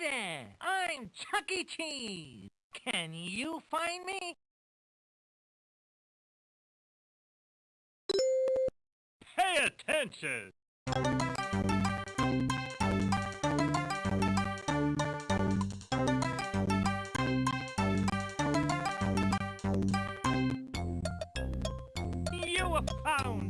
There, I'm Chuck E. Cheese. Can you find me? Pay attention! You have found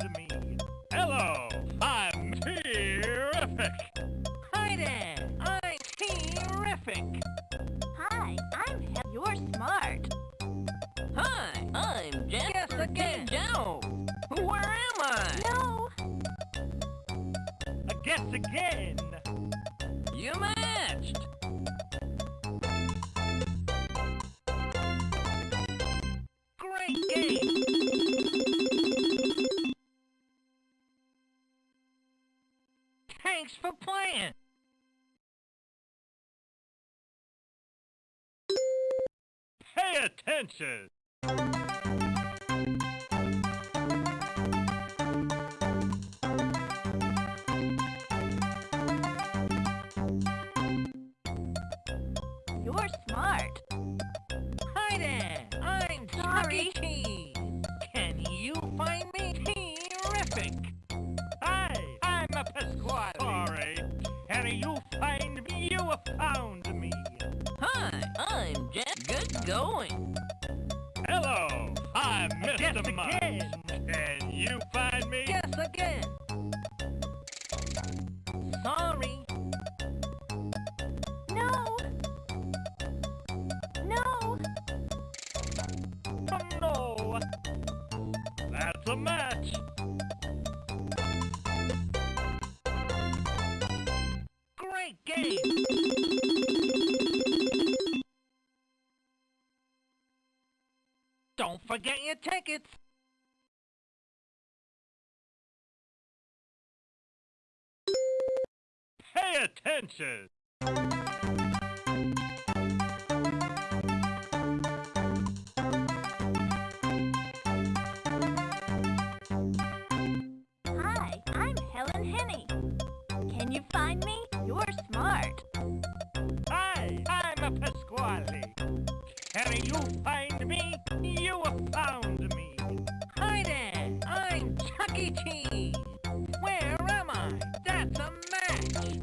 guess again. You matched. Great game. Thanks for playing. Pay attention. Smart. Hi there, I'm Sorry. E. Can you find me? Terrific. Hi, I'm a Pasqually. Sorry. Can you find me? You found me. Hi, I'm Jack. Good going. Hello, I'm Guess Mr. Again. Can you find me? Guess again. A match. Great game. Don't forget your tickets. Pay attention. Can you find me? You're smart. Hi, I'm a Pasqually. Can you find me? You have found me. Hi there, I'm Chuck E. Cheese. Where am I? That's a match.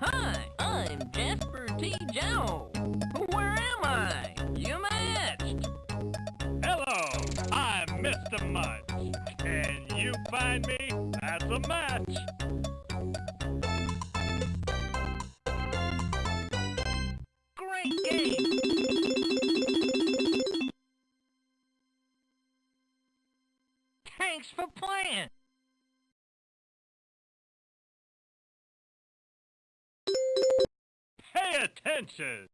Hi, I'm Jasper T. Jowls. Find me? That's a match. Great game. Thanks for playing. Pay attention.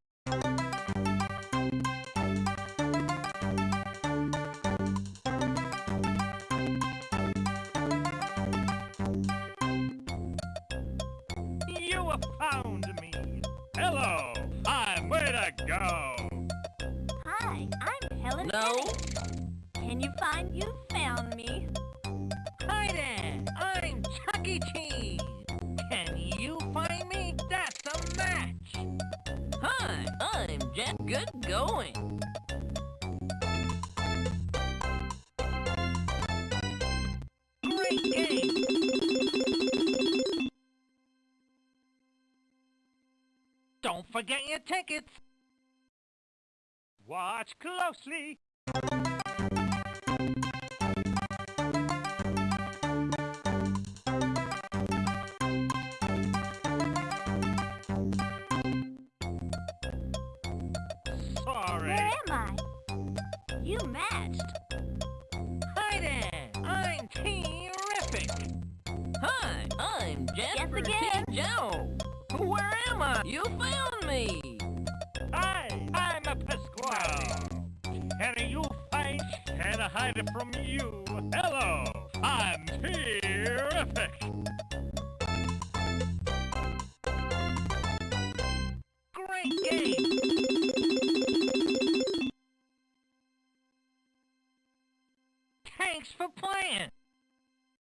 You have found me. Hello, I'm where to go. Hi, I'm Helen No. Can you find? You found me. Hi there, I'm Chuck E. Cheese. Can you find me? That's a match. Hi, I'm Jack. Good going. Great game. Don't forget your tickets. Watch closely. Sorry. Where am I? You matched. Hi there, I'm terrific. Hi, I'm Jasper again. T. Jowls. Where am I? You found me. Hi, I'm a Pasqually. Can you find? Can I hide it from you? Hello, I'm terrific.